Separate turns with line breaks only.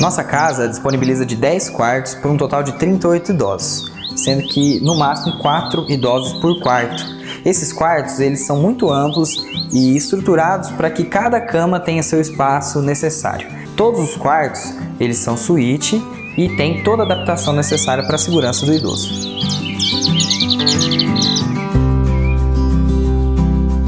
Nossa casa disponibiliza de 10 quartos por um total de 38 idosos, sendo que no máximo 4 idosos por quarto. Esses quartos eles são muito amplos e estruturados para que cada cama tenha seu espaço necessário. Todos os quartos eles são suíte e tem toda a adaptação necessária para a segurança do idoso.